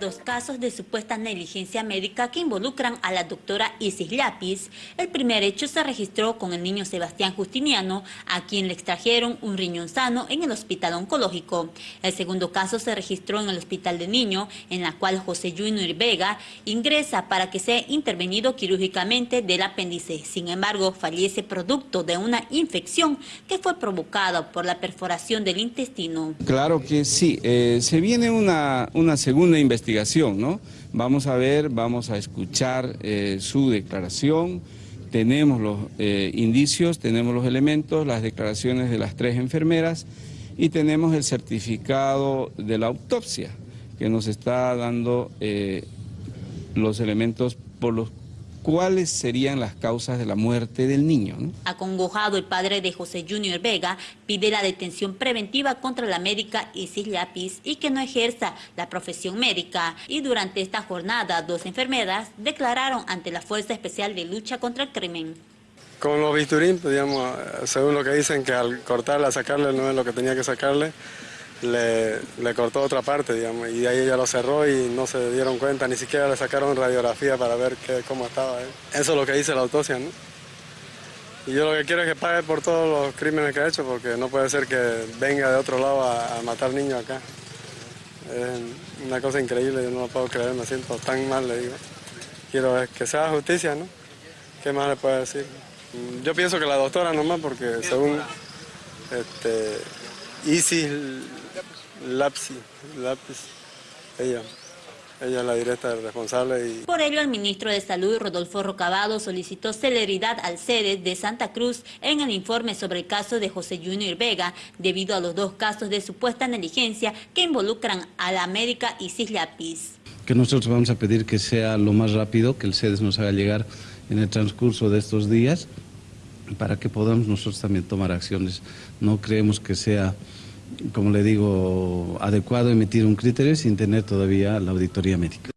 dos casos de supuesta negligencia médica que involucran a la doctora Isis Lápiz. El primer hecho se registró con el niño Sebastián Justiniano, a quien le extrajeron un riñón sano en el hospital oncológico. El segundo caso se registró en el hospital de niño, en la cual José Junior Vega ingresa para que sea intervenido quirúrgicamente del apéndice. Sin embargo, fallece producto de una infección que fue provocada por la perforación del intestino. Claro que sí, eh, se viene una, una segunda investigación, ¿no? Vamos a ver, vamos a escuchar eh, su declaración, tenemos los eh, indicios, tenemos los elementos, las declaraciones de las tres enfermeras y tenemos el certificado de la autopsia que nos está dando los elementos por los cuáles serían las causas de la muerte del niño. Acongojado, el padre de José Junior Vega pide la detención preventiva contra la médica Isis Lápiz y que no ejerza la profesión médica. Y durante esta jornada, dos enfermeras declararon ante la Fuerza Especial de Lucha contra el Crimen. Con los bisturín, pues, digamos, según lo que dicen, que al cortarle, a sacarle, no es lo que tenía que sacarle, le, cortó otra parte, digamos, y ahí ella lo cerró y no se dieron cuenta, ni siquiera le sacaron radiografía para ver qué, cómo estaba él. Eso es lo que dice la autopsia, ¿no? Y yo lo que quiero es que pague por todos los crímenes que ha hecho, porque no puede ser que venga de otro lado a, matar niños acá. Es una cosa increíble, yo no lo puedo creer, me siento tan mal, le digo. Quiero que sea justicia, ¿no? ¿Qué más le puedo decir? Yo pienso que la doctora nomás, porque según este, Isis Lapsi, Lapis, ella. Ella es la directa responsable. Y... Por ello, el ministro de Salud, Rodolfo Rocabado, solicitó celeridad al sede de Santa Cruz en el informe sobre el caso de José Junior Vega, debido a los dos casos de supuesta negligencia que involucran a la médica Isis Lapis. Que nosotros vamos a pedir que sea lo más rápido, que el SEDES nos haga llegar en el transcurso de estos días, para que podamos nosotros también tomar acciones. No creemos que sea como le digo, adecuado emitir un criterio sin tener todavía la auditoría médica.